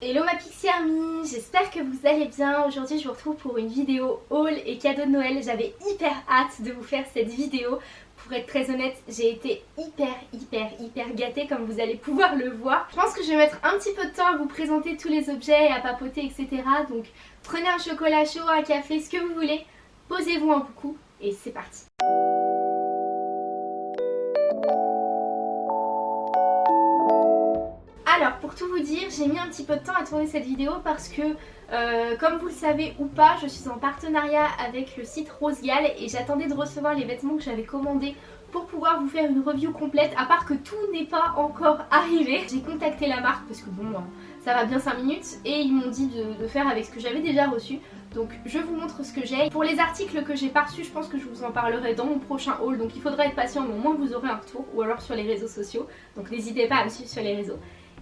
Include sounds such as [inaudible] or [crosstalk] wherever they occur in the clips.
Hello ma Pixie Army, j'espère que vous allez bien. Aujourd'hui je vous retrouve pour une vidéo haul et cadeau de Noël. J'avais hyper hâte de vous faire cette vidéo. Pour être très honnête, j'ai été hyper hyper hyper gâtée comme vous allez pouvoir le voir. Je pense que je vais mettre un petit peu de temps à vous présenter tous les objets, à papoter etc. Donc prenez un chocolat chaud, un café, ce que vous voulez. Posez-vous un coup et c'est parti. Pour tout vous dire, j'ai mis un petit peu de temps à tourner cette vidéo parce que euh, comme vous le savez ou pas, je suis en partenariat avec le site Rosegal et j'attendais de recevoir les vêtements que j'avais commandés pour pouvoir vous faire une review complète à part que tout n'est pas encore arrivé. J'ai contacté la marque parce que bon ça va bien 5 minutes et ils m'ont dit de, de, faire avec ce que j'avais déjà reçu. Donc je vous montre ce que j'ai. Pour les articles que j'ai pas reçus, je pense que je vous en parlerai dans mon prochain haul. Donc il faudra être patient mais au moins vous aurez un retour ou alors sur les réseaux sociaux. Donc n'hésitez pas à me suivre sur les réseaux.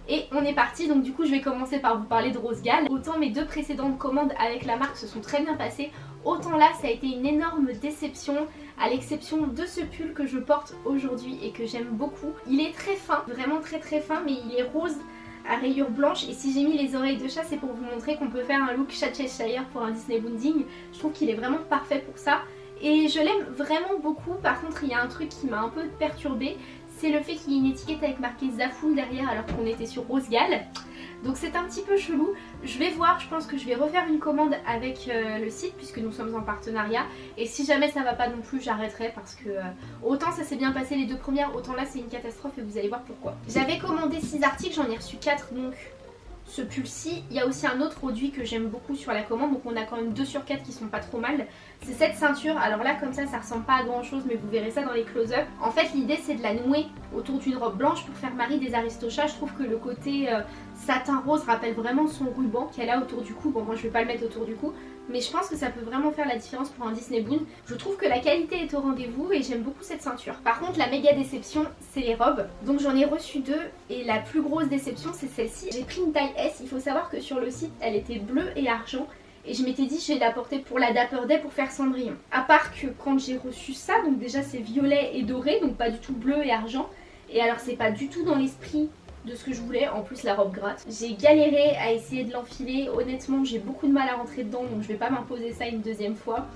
Et on est parti, donc du coup je vais commencer par vous parler de Rose Gall. Autant mes deux précédentes commandes avec la marque se sont très bien passées, autant là ça a été une énorme déception, à l'exception de ce pull que je porte aujourd'hui et que j'aime beaucoup. Il est très fin, vraiment très très fin, mais il est rose à rayures blanches et si j'ai mis les oreilles de chat c'est pour vous montrer qu'on peut faire un look chat Cheshire pour un Disney Bonding. Je trouve qu'il est vraiment parfait pour ça. Et je l'aime vraiment beaucoup, par contre il y a un truc qui m'a un peu perturbée, c'est le fait qu'il y ait une étiquette avec marqué Zafoun derrière alors qu'on était sur Rose Gall. Donc c'est un petit peu chelou. Je vais voir, je pense que je vais refaire une commande avec euh, le site puisque nous sommes en partenariat. Et si jamais ça va pas non plus, j'arrêterai parce que euh, autant ça s'est bien passé les deux premières, autant là c'est une catastrophe et vous allez voir pourquoi. J'avais commandé 6 articles, j'en ai reçu 4 donc ce pull-ci. Il y a aussi un autre produit que j'aime beaucoup sur la commande, donc on a quand même 2 sur 4 qui sont pas trop mal. C'est cette ceinture, alors là comme ça ça ressemble pas à grand chose mais vous verrez ça dans les close-up. En fait l'idée c'est de la nouer autour d'une robe blanche pour faire Marie des Aristochats. Je trouve que le côté euh, satin rose rappelle vraiment son ruban qu'elle a autour du cou. Bon moi je vais pas le mettre autour du cou mais je pense que ça peut vraiment faire la différence pour un Disney Boon. Je trouve que la qualité est au rendez-vous et j'aime beaucoup cette ceinture. Par contre la méga déception c'est les robes. Donc j'en ai reçu deux et la plus grosse déception c'est celle-ci. J'ai pris une taille S, il faut savoir que sur le site elle était bleue et argent et je m'étais dit je vais la porter pour la Dapper Day pour faire Cendrillon. À part que quand j'ai reçu ça, donc déjà c'est violet et doré, donc pas du tout bleu et argent. Et alors c'est pas du tout dans l'esprit de ce que je voulais, en plus la robe gratte. J'ai galéré à essayer de l'enfiler, honnêtement j'ai beaucoup de mal à rentrer dedans donc je vais pas m'imposer ça une deuxième fois.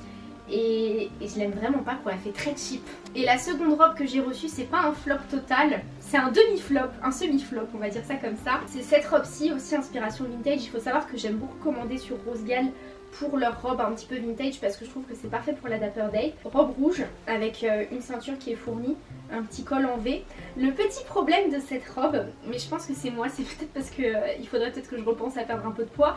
Et, et je l'aime vraiment pas quoi, elle fait très cheap. Et la seconde robe que j'ai reçue c'est pas un flop total, c'est un demi-flop, un semi-flop on va dire ça comme ça. C'est cette robe-ci, aussi inspiration vintage, il faut savoir que j'aime beaucoup commander sur Rose Gall pour leur robe un petit peu vintage parce que je trouve que c'est parfait pour la Dapper Day. Robe rouge avec euh, une ceinture qui est fournie, un petit col en V. Le petit problème de cette robe, mais je pense que c'est moi, c'est [laughs] peut-être parce qu'il euh, faudrait peut-être que je repense à perdre un peu de poids,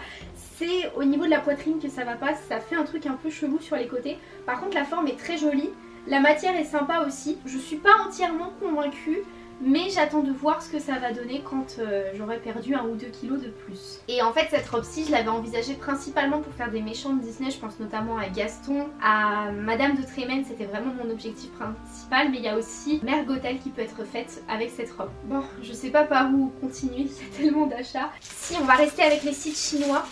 c'est au niveau de la poitrine que ça va pas, ça fait un truc un peu chelou sur les côtés. Par contre la forme est très jolie, la matière est sympa aussi, je suis pas entièrement convaincue mais j'attends de voir ce que ça va donner quand euh, j'aurai perdu un ou deux kilos de plus. Et en fait cette robe-ci je l'avais envisagée principalement pour faire des méchants de Disney, je pense notamment à Gaston, à Madame de Trémène, c'était vraiment mon objectif principal, mais il y a aussi Mère Gothel qui peut être faite avec cette robe. Bon, je sais pas par où continuer, [laughs] il y a tellement d'achats. Si on va rester avec les sites chinois,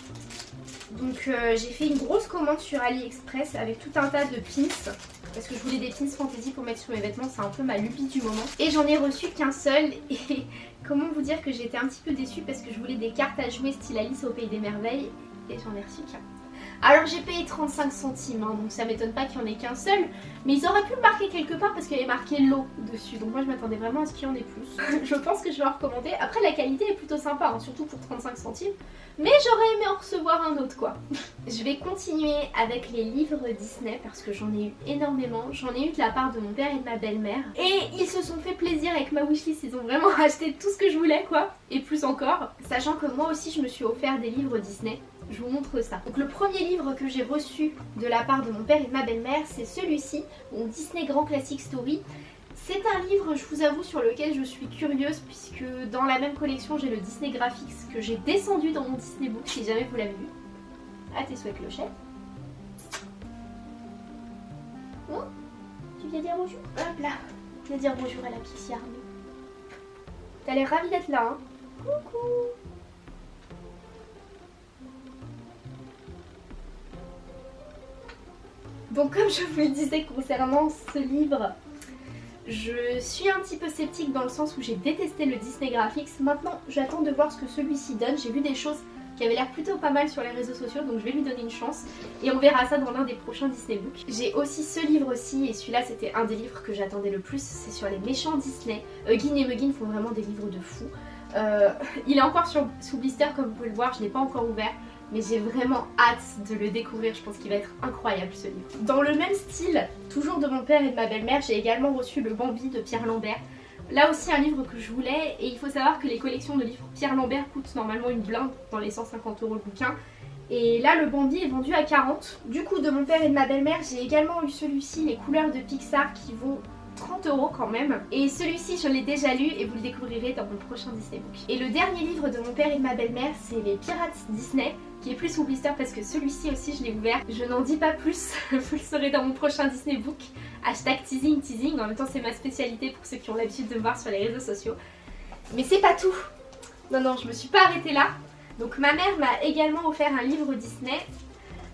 donc euh, j'ai fait une grosse commande sur AliExpress avec tout un tas de pins parce que je voulais des pins fantasy pour mettre sur mes vêtements, c'est un peu ma lubie du moment. Et j'en ai reçu qu'un seul et [laughs] comment vous dire que j'étais un petit peu déçue parce que je voulais des cartes à jouer style Alice au Pays des Merveilles et j'en ai reçu qu'un. Alors j'ai payé 35 centimes, hein, donc ça m'étonne pas qu'il n'y en ait qu'un seul. Mais ils auraient pu le marquer quelque part parce qu'il y avait marqué l'eau dessus. Donc moi je m'attendais vraiment à ce qu'il y en ait plus. [laughs] je pense que je vais en recommander. Après la qualité est plutôt sympa, hein, surtout pour 35 centimes. Mais j'aurais aimé en recevoir un autre quoi. [laughs] je vais continuer avec les livres Disney parce que j'en ai eu énormément. J'en ai eu de la part de mon père et de ma belle-mère. Et ils se sont fait plaisir avec ma wishlist. Ils ont vraiment [laughs] acheté tout ce que je voulais quoi. Et plus encore. Sachant que moi aussi je me suis offert des livres Disney je vous montre ça. Donc le premier livre que j'ai reçu de la part de mon père et de ma belle-mère, c'est celui-ci, Disney Grand Classic Story. C'est un livre, je vous avoue, sur lequel je suis curieuse puisque dans la même collection, j'ai le Disney Graphics que j'ai descendu dans mon Disney Book, si jamais vous l'avez vu. À tes souhaits, Clochette. Oh, tu viens dire bonjour Hop là, viens dire bonjour à la Pixie Army. T'as l'air ravie d'être là, hein Coucou Donc comme je vous le disais concernant ce livre, je suis un petit peu sceptique dans le sens où j'ai détesté le Disney Graphics. Maintenant j'attends de voir ce que celui-ci donne. J'ai vu des choses qui avait l'air plutôt pas mal sur les réseaux sociaux donc je vais lui donner une chance et on verra ça dans l'un des prochains Disney Books. J'ai aussi ce livre aussi et celui-là c'était un des livres que j'attendais le plus, c'est sur les méchants Disney. Hugin et Muggin font vraiment des livres de fou. Euh, [laughs] il est encore sur, sous blister comme vous pouvez le voir, je l'ai pas encore ouvert mais j'ai vraiment hâte de le découvrir, je pense qu'il va être incroyable ce livre. Dans le même style, toujours de mon père et de ma belle-mère, j'ai également reçu le Bambi de Pierre Lambert. Là aussi un livre que je voulais et il faut savoir que les collections de livres Pierre Lambert coûtent normalement une blinde dans les 150 euros le bouquin. Et là le Bambi est vendu à 40. Du coup de mon père et de ma belle-mère j'ai également eu celui-ci, les couleurs de Pixar qui vont 30 euros quand même. Et celui-ci, je l'ai déjà lu et vous le découvrirez dans mon prochain Disney Book. Et le dernier livre de mon père et de ma belle-mère, c'est Les Pirates Disney qui est plus sous blister parce que celui-ci aussi je l'ai ouvert. Je n'en dis pas plus, [laughs] vous le saurez dans mon prochain Disney Book. Hashtag teasing teasing, en même temps c'est ma spécialité pour ceux qui ont l'habitude de me voir sur les réseaux sociaux. Mais c'est pas tout Non non, je me suis pas arrêtée là. Donc ma mère m'a également offert un livre Disney.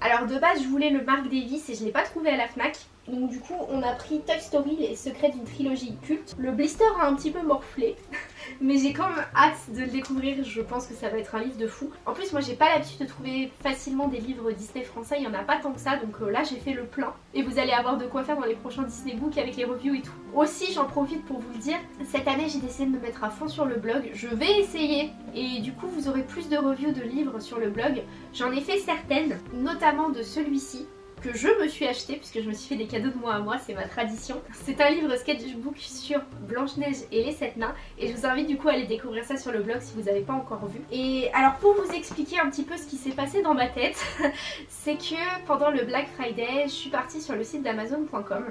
Alors de base je voulais le Marc Davis et je l'ai pas trouvé à la FNAC. Donc du coup on a pris Toy Story, les secrets d'une trilogie culte. Le blister a un petit peu morflé, [laughs] mais j'ai quand même hâte de le découvrir, je pense que ça va être un livre de fou. En plus moi j'ai pas l'habitude de trouver facilement des livres Disney français, il y en a pas tant que ça, donc euh, là j'ai fait le plein. Et vous allez avoir de quoi faire dans les prochains Disney Books avec les reviews et tout. Aussi j'en profite pour vous le dire, cette année j'ai décidé de me mettre à fond sur le blog, je vais essayer et du coup vous aurez plus de reviews de livres sur le blog. J'en ai fait certaines, notamment de celui-ci que je me suis acheté puisque je me suis fait des cadeaux de moi à moi, c'est ma tradition. C'est un livre sketchbook sur Blanche-Neige et les sept nains et je vous invite du coup à aller découvrir ça sur le blog si vous n'avez pas encore vu. Et alors pour vous expliquer un petit peu ce qui s'est passé dans ma tête, [laughs] c'est que pendant le Black Friday, je suis partie sur le site d'Amazon.com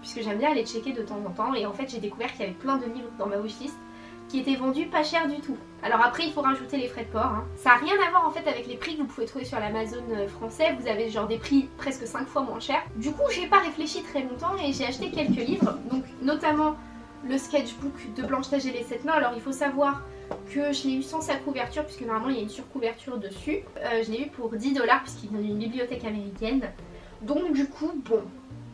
puisque j'aime bien aller checker de temps en temps et en fait j'ai découvert qu'il y avait plein de livres dans ma wishlist qui étaient vendus pas cher du tout. Alors après il faut rajouter les frais de port. Hein. Ça n'a rien à voir en fait avec les prix que vous pouvez trouver sur l'Amazon euh, français. Vous avez genre des prix presque 5 fois moins chers. Du coup j'ai pas réfléchi très longtemps et j'ai acheté quelques livres. Donc notamment le sketchbook de Blanche-Neige et les 7 nains. Alors il faut savoir que je l'ai eu sans sa couverture puisque normalement il y a une surcouverture dessus. Euh, je l'ai eu pour 10 dollars puisqu'il vient d'une bibliothèque américaine. Donc du coup bon,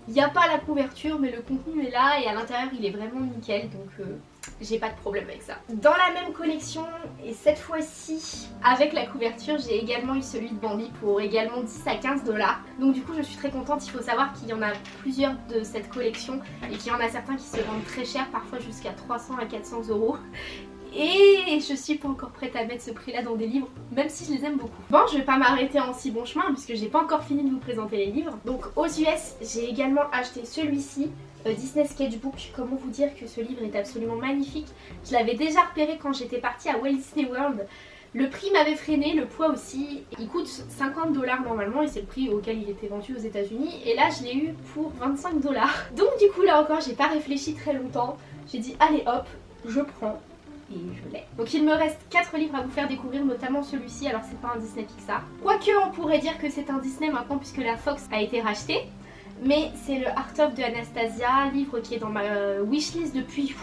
il n'y a pas la couverture mais le contenu est là et à l'intérieur il est vraiment nickel donc euh, j'ai pas de problème avec ça. Dans la même collection, et cette fois-ci avec la couverture, j'ai également eu celui de Bambi pour également 10 à 15 dollars. Donc du coup je suis très contente, il faut savoir qu'il y en a plusieurs de cette collection et qu'il y en a certains qui se vendent très cher, parfois jusqu'à 300 à 400 euros. Et je suis pas encore prête à mettre ce prix là dans des livres, même si je les aime beaucoup. Bon, je vais pas m'arrêter en si bon chemin puisque j'ai pas encore fini de vous présenter les livres. Donc aux US, j'ai également acheté celui-ci Disney Sketchbook. Comment vous dire que ce livre est absolument magnifique? Je l'avais déjà repéré quand j'étais partie à Walt Disney World. Le prix m'avait freiné, le poids aussi. Il coûte 50 dollars normalement et c'est le prix auquel il était vendu aux états unis Et là je l'ai eu pour 25 dollars. [laughs] Donc du coup là encore j'ai pas réfléchi très longtemps. J'ai dit allez hop, je prends et je l'ai. Donc il me reste 4 livres à vous faire découvrir, notamment celui-ci, alors c'est pas un Disney Pixar. Quoique on pourrait dire que c'est un Disney maintenant puisque la Fox a été rachetée. Mais c'est le Art of de Anastasia, livre qui est dans ma euh, wishlist depuis,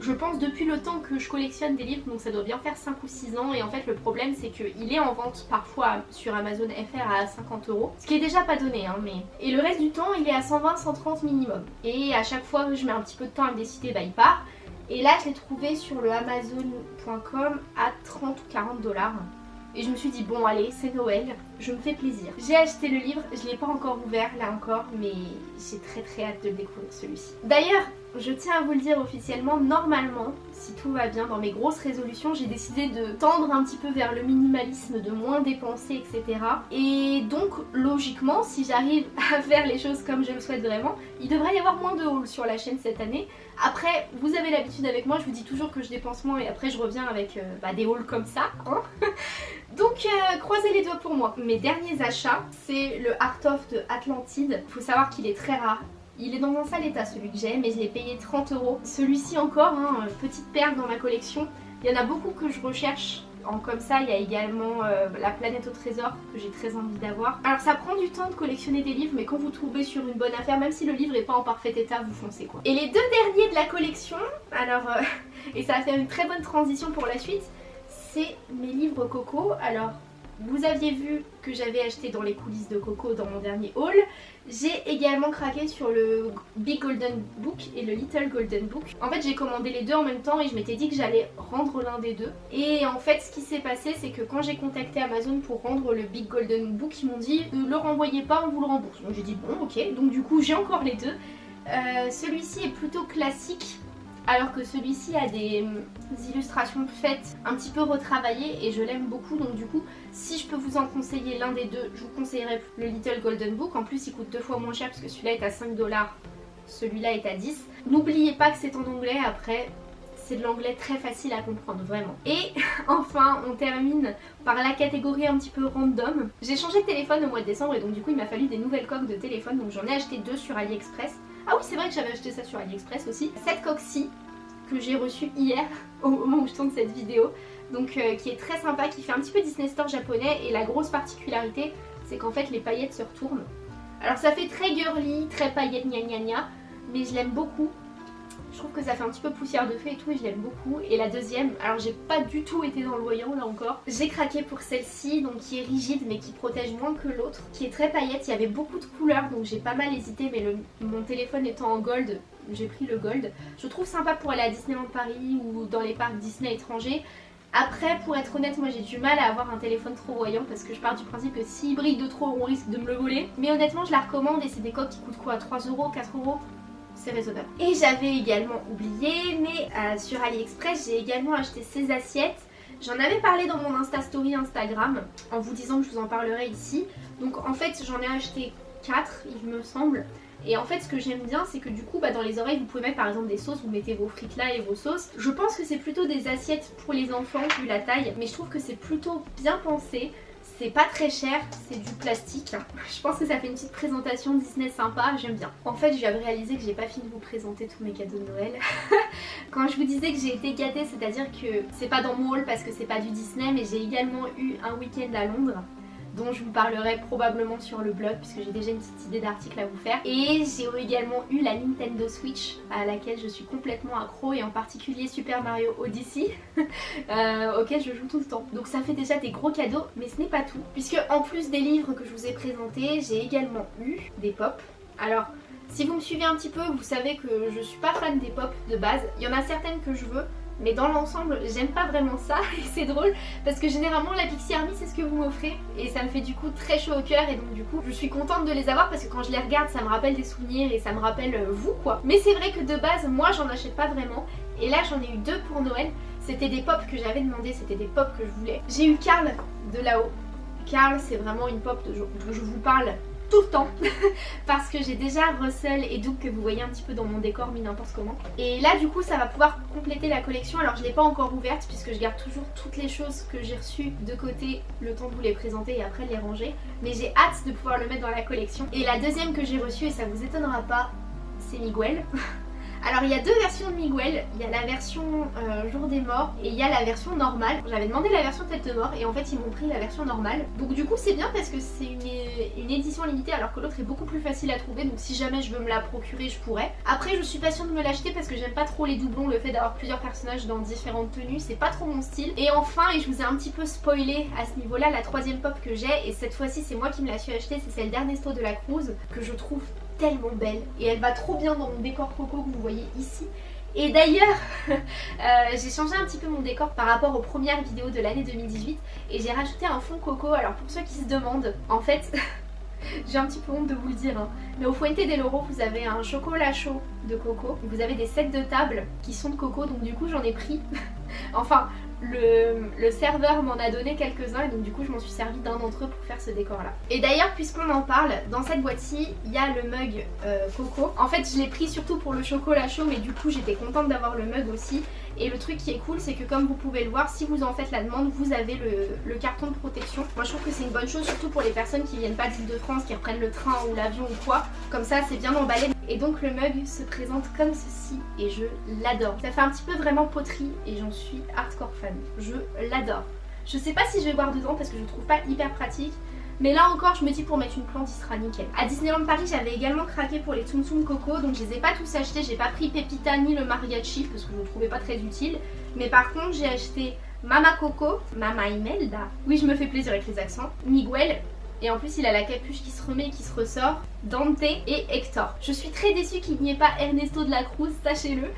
je pense depuis le temps que je collectionne des livres, donc ça doit bien faire 5 ou 6 ans. Et en fait le problème c'est qu'il est en vente parfois sur Amazon FR à 50 euros, ce qui est déjà pas donné. Hein, mais... Et le reste du temps il est à 120-130 minimum. Et à chaque fois que je mets un petit peu de temps à me décider, bah il part. Et là je l'ai trouvé sur le Amazon.com à 30 ou 40 dollars. Et je me suis dit bon allez c'est Noël, je me fais plaisir. J'ai acheté le livre, je l'ai pas encore ouvert là encore mais j'ai très très hâte de le découvrir celui-ci. D'ailleurs je tiens à vous le dire officiellement, normalement, si tout va bien dans mes grosses résolutions, j'ai décidé de tendre un petit peu vers le minimalisme, de moins dépenser, etc. Et donc, logiquement, si j'arrive [laughs] à faire les choses comme je le souhaite vraiment, il devrait y avoir moins de hauls sur la chaîne cette année. Après, vous avez l'habitude avec moi, je vous dis toujours que je dépense moins et après je reviens avec euh, bah, des hauls comme ça. Hein [laughs] donc, euh, croisez les doigts pour moi. Mes derniers achats, c'est le Art of de Atlantide. Il faut savoir qu'il est très rare. Il est dans un sale état celui que j'ai mais je l'ai payé 30 euros. Celui-ci encore, hein, petite perle dans ma collection. Il y en a beaucoup que je recherche en comme ça, il y a également euh, La planète au trésor que j'ai très envie d'avoir. Alors ça prend du temps de collectionner des livres mais quand vous trouvez sur une bonne affaire, même si le livre n'est pas en parfait état, vous foncez quoi. Et les deux derniers de la collection, alors euh, [laughs] et ça va faire une très bonne transition pour la suite, c'est mes livres Coco. Alors vous aviez vu que j'avais acheté dans les coulisses de Coco dans mon dernier haul. J'ai également craqué sur le Big Golden Book et le Little Golden Book. En fait j'ai commandé les deux en même temps et je m'étais dit que j'allais rendre l'un des deux. Et en fait ce qui s'est passé c'est que quand j'ai contacté Amazon pour rendre le Big Golden Book, ils m'ont dit ne le renvoyez pas, on vous le rembourse. Donc j'ai dit bon ok, donc du coup j'ai encore les deux. Euh, celui-ci est plutôt classique alors que celui-ci a des, illustrations faites un petit peu retravaillées et je l'aime beaucoup donc du coup si je peux vous en conseiller l'un des deux je vous conseillerais le Little Golden Book en plus il coûte deux fois moins cher parce que celui-là est à 5 dollars celui-là est à 10 n'oubliez pas que c'est en anglais après c'est de l'anglais très facile à comprendre vraiment. Et [laughs] enfin on termine par la catégorie un petit peu random. J'ai changé de téléphone au mois de décembre et donc du coup il m'a fallu des nouvelles coques de téléphone donc j'en ai acheté deux sur AliExpress. Ah oui c'est vrai que j'avais acheté ça sur AliExpress aussi. Cette coque-ci que j'ai reçue hier [laughs] au moment où je tourne cette vidéo. Donc euh, qui est très sympa, qui fait un petit peu Disney Store japonais et la grosse particularité c'est qu'en fait les paillettes se retournent. Alors ça fait très girly, très paillettes gna gna gna mais je l'aime beaucoup je trouve que ça fait un petit peu poussière de feu et tout et je l'aime beaucoup. Et la deuxième, alors j'ai pas du tout été dans le voyant là encore. J'ai craqué pour celle-ci, donc qui est rigide mais qui protège moins que l'autre. Qui est très paillette, il y avait beaucoup de couleurs donc j'ai pas mal hésité mais mon téléphone étant en gold, j'ai pris le gold. Je trouve sympa pour aller à Disneyland Paris ou dans les parcs Disney étrangers. Après, pour être honnête, moi j'ai du mal à avoir un téléphone trop voyant parce que je pars du principe que s'il brille de trop, on risque de me le voler. Mais honnêtement, je la recommande et c'est des coques qui coûtent quoi? 3 euros, 4 euros? C'est raisonnable. Et j'avais également oublié, mais euh, sur AliExpress, j'ai également acheté ces assiettes. J'en avais parlé dans mon Insta Story Instagram, en vous disant que je vous en parlerai ici. Donc en fait, j'en ai acheté 4, il me semble. Et en fait ce que j'aime bien c'est que du coup bah, dans les oreilles vous pouvez mettre par exemple des sauces, vous mettez vos frites là et vos sauces. Je pense que c'est plutôt des assiettes pour les enfants vu la taille mais je trouve que c'est plutôt bien pensé. C'est pas très cher, c'est du plastique. [laughs] Je pense que ça fait une petite présentation Disney sympa, j'aime bien. En fait, je viens de réaliser que j'ai pas fini de vous présenter tous mes cadeaux de Noël. [laughs] Quand je vous disais que j'ai été gâtée, c'est-à-dire que c'est pas dans mon haul parce que c'est pas du Disney, mais j'ai également eu un week-end à Londres dont je vous parlerai probablement sur le blog puisque j'ai déjà une petite idée d'article à vous faire. Et j'ai également eu la Nintendo Switch à laquelle je suis complètement accro et en particulier Super Mario Odyssey [laughs] euh, auquel je joue tout le temps. Donc ça fait déjà des gros cadeaux mais ce n'est pas tout puisque en plus des livres que je vous ai présentés j'ai également eu des pop. Alors si vous me suivez un petit peu, vous savez que je suis pas fan des pop de base. Il y en a certaines que je veux, mais dans l'ensemble j'aime pas vraiment ça [laughs] et c'est drôle parce que généralement la Pixie Army c'est ce que vous m'offrez et ça me fait du coup très chaud au cœur et donc du coup je suis contente de les avoir parce que quand je les regarde ça me rappelle des souvenirs et ça me rappelle euh, vous quoi. Mais c'est vrai que de base moi j'en achète pas vraiment et là j'en ai eu deux pour Noël. C'était des pop que j'avais demandé c'était des pop que je voulais. J'ai eu Carl de là-haut. Carl c'est vraiment une pop dont je vous parle tout le temps. [laughs] Parce que j'ai déjà Russell et Doug que vous voyez un petit peu dans mon décor mis n'importe comment. Et là du coup ça va pouvoir compléter la collection. Alors je l'ai pas encore ouverte puisque je garde toujours toutes les choses que j'ai reçues de côté le temps de vous les présenter et après les ranger. Mais j'ai hâte de pouvoir le mettre dans la collection. Et la deuxième que j'ai reçue et ça vous étonnera pas c'est Miguel [laughs] Alors il y a deux versions de Miguel, il y a la version euh, jour des morts et il y a la version normale. J'avais demandé la version tête de mort et en fait ils m'ont pris la version normale. Donc du coup c'est bien parce que c'est une, édition limitée alors que l'autre est beaucoup plus facile à trouver donc si jamais je veux me la procurer je pourrais. Après je suis pas de me l'acheter parce que j'aime pas trop les doublons, le fait d'avoir plusieurs personnages dans différentes tenues, c'est pas trop mon style. Et enfin et je vous ai un petit peu spoilé à ce niveau là la troisième pop que j'ai et cette fois-ci c'est moi qui me la suis achetée, c'est celle d'Ernesto de la Cruz que je trouve tellement belle et elle va trop bien dans mon décor coco que vous voyez ici. Et d'ailleurs, [laughs] euh, j'ai changé un petit peu mon décor par rapport aux premières vidéos de l'année 2018 et j'ai rajouté un fond coco. Alors pour ceux qui se demandent, en fait, [laughs] j'ai un petit peu honte de vous le dire, hein, mais au Fuente del Oro, vous avez un chocolat chaud de coco. Vous avez des sets de table qui sont de coco, donc du coup j'en ai pris. [laughs] enfin, le, serveur m'en a donné quelques-uns et donc du coup je m'en suis servi d'un d'entre eux pour faire ce décor là. Et d'ailleurs puisqu'on en parle, dans cette boîte-ci il y a le mug euh, coco. En fait je l'ai pris surtout pour le chocolat chaud mais du coup j'étais contente d'avoir le mug aussi. Et le truc qui est cool c'est que comme vous pouvez le voir, si vous en faites la demande, vous avez le, carton de protection. Moi je trouve que c'est une bonne chose surtout pour les personnes qui viennent pas d'île de France, qui reprennent le train ou l'avion ou quoi. Comme ça c'est bien emballé. Et donc le mug se présente comme ceci et je l'adore. Ça fait un petit peu vraiment poterie et j'en suis hardcore fan. Je l'adore. Je sais pas si je vais boire dedans parce que je trouve pas hyper pratique. Mais là encore je me dis pour mettre une plante il sera nickel. À Disneyland Paris j'avais également craqué pour les Tsum Tsum Coco donc je les ai pas tous achetés. J'ai pas pris Pepita ni le Mariachi parce que je ne trouvais pas très utile. Mais par contre j'ai acheté Mama Coco, Mama Imelda. Oui, je me fais plaisir avec les accents. Miguel. Et en plus, il a la capuche qui se remet et qui se ressort. Dante et Hector. Je suis très déçue qu'il n'y ait pas Ernesto de la Cruz, sachez-le.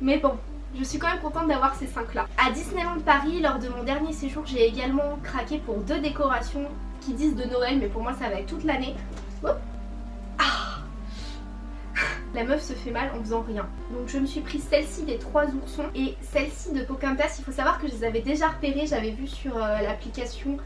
Mais bon, je suis quand même contente d'avoir ces 5 là. À Disneyland Paris, lors de mon dernier séjour, j'ai également craqué pour deux décorations qui disent de Noël, mais pour moi ça va être toute l'année. Ah La meuf se fait mal en faisant rien. Donc je me suis pris celle-ci des trois oursons et celle-ci de Pocahontas. Il faut savoir que je les avais déjà repérées, j'avais vu sur euh, l'application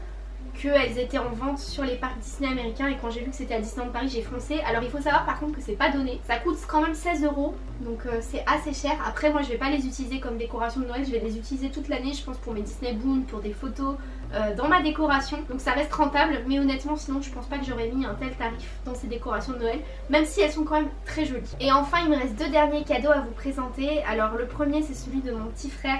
qu'elles étaient en vente sur les parcs Disney américains et quand j'ai vu que c'était à Disneyland Paris j'ai foncé. Alors il faut savoir par contre que c'est pas donné, ça coûte quand même 16 euros donc euh, c'est assez cher. Après moi je vais pas les utiliser comme décoration de Noël, je vais les utiliser toute l'année je pense pour mes Disney Boom, pour des photos, euh, dans ma décoration donc ça reste rentable mais honnêtement sinon je pense pas que j'aurais mis un tel tarif dans ces décorations de Noël même si elles sont quand même très jolies. Et enfin il me reste deux derniers cadeaux à vous présenter. Alors le premier c'est celui de mon petit frère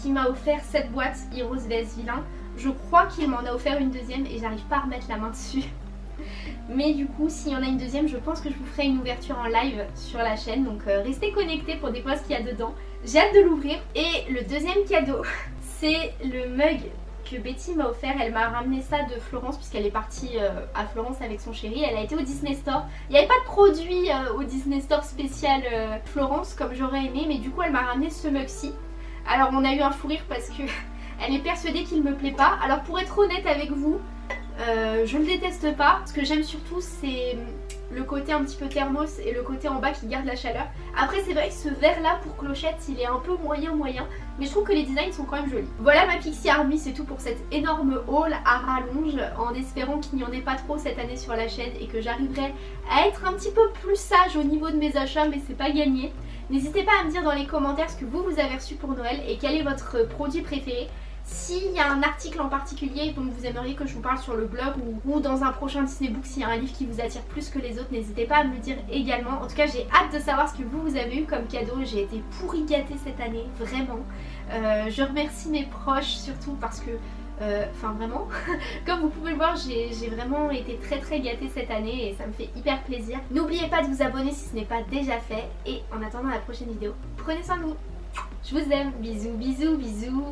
qui m'a offert cette boîte Heroes vs Villain. Je crois qu'il m'en a offert une deuxième et j'arrive pas à remettre la main dessus. [laughs] Mais du coup, s'il y en a une deuxième, je pense que je vous ferai une ouverture en live sur la chaîne. Donc euh, restez connectés pour découvrir ce qu'il y a dedans. J'ai hâte de l'ouvrir. Et le deuxième cadeau, [laughs] c'est le mug que Betty m'a offert. Elle m'a ramené ça de Florence puisqu'elle est partie euh, à Florence avec son chéri. Elle a été au Disney Store. Il n'y avait pas de produit euh, au Disney Store spécial Florence comme j'aurais aimé. Mais du coup, elle m'a ramené ce mug-ci. Alors on a eu un fou rire parce que [laughs] elle est persuadée qu'il me plaît pas. Alors pour être honnête avec vous, euh, je ne le déteste pas. Ce que j'aime surtout c'est le côté un petit peu thermos et le côté en bas qui garde la chaleur. Après c'est vrai que ce verre là pour clochette il est un peu moyen moyen mais je trouve que les designs sont quand même jolis. Voilà ma Pixie Army c'est tout pour cette énorme haul à rallonge en espérant qu'il n'y en ait pas trop cette année sur la chaîne et que j'arriverai à être un petit peu plus sage au niveau de mes achats mais c'est pas gagné. N'hésitez pas à me dire dans les commentaires ce que vous vous avez reçu pour Noël et quel est votre produit préféré. S'il y a un article en particulier dont vous aimeriez que je vous parle sur le blog ou, dans un prochain Disney Book, s'il y a un livre qui vous attire plus que les autres, n'hésitez pas à me le dire également. En tout cas, j'ai hâte de savoir ce que vous, vous avez eu comme cadeau. J'ai été pourri gâtée cette année, vraiment. Euh, je remercie mes proches surtout parce que euh, enfin vraiment, [laughs] comme vous pouvez le voir j'ai vraiment été très très gâtée cette année et ça me fait hyper plaisir. N'oubliez pas de vous abonner si ce n'est pas déjà fait et en attendant la prochaine vidéo, prenez soin de vous. Je vous aime, bisous bisous bisous